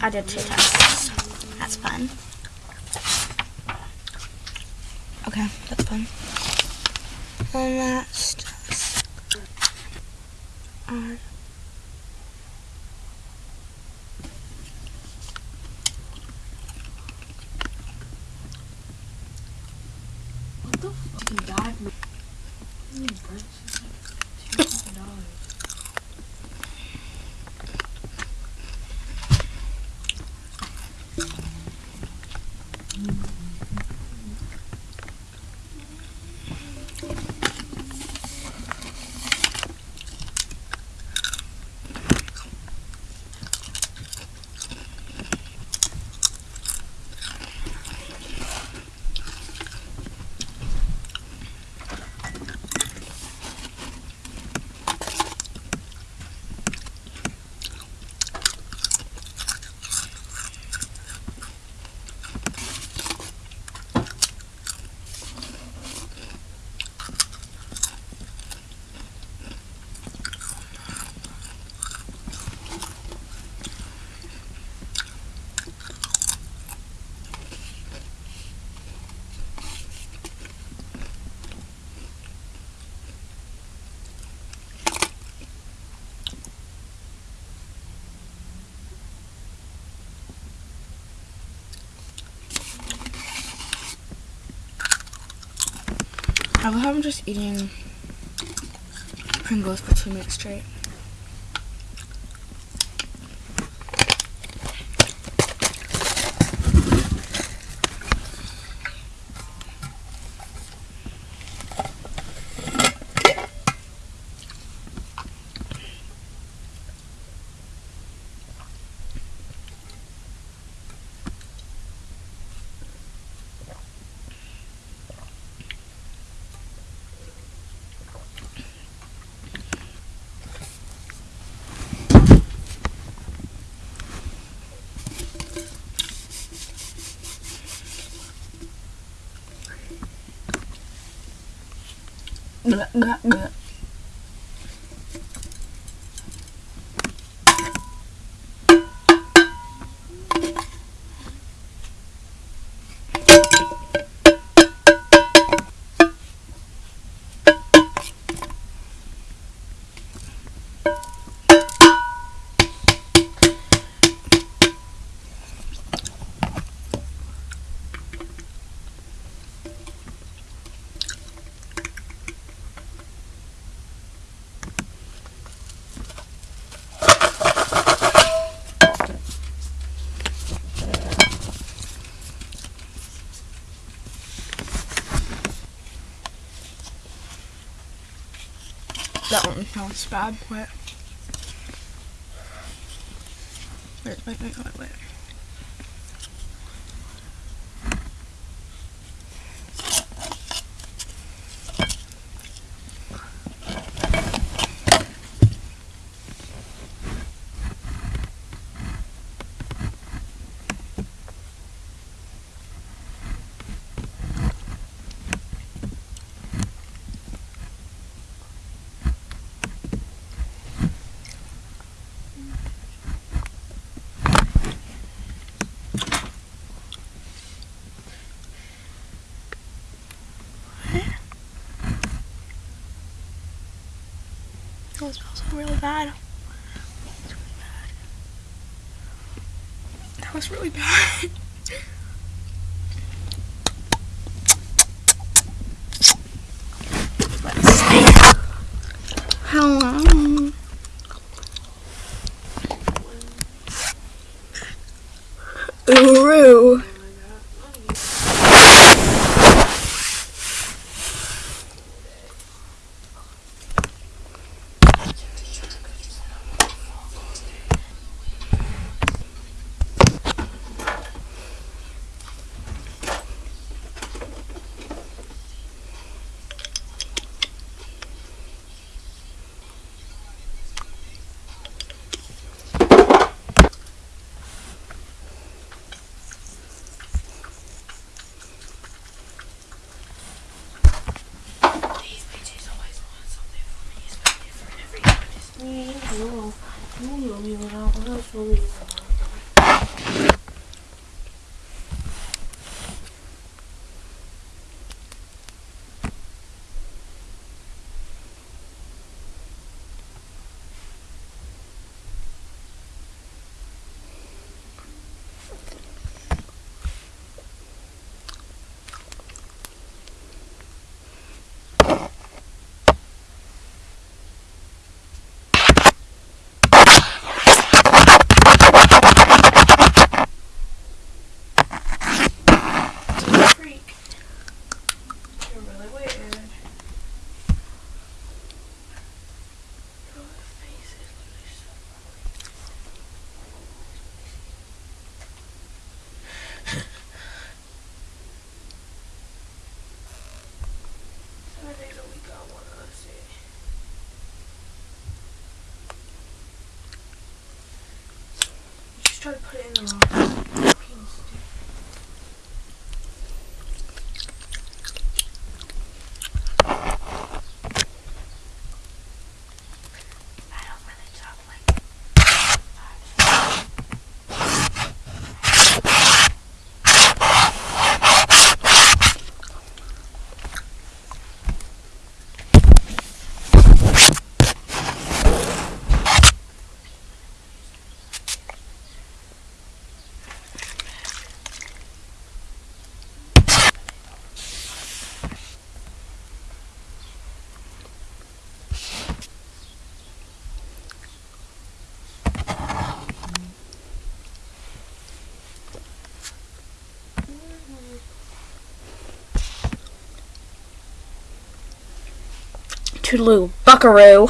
I did two tests. That's fun. Okay, that's fun. And that's just uh, What the I love how I'm just eating Pringles for two minutes straight. Bleh, bleh, bleh. That one sounds bad. Wait. Wait, wait, wait, wait, wait. That smells really bad. It's really bad. That was really bad. 没有没有啊我不知道说没说 put it in the wrong place. Toodaloo, buckaroo.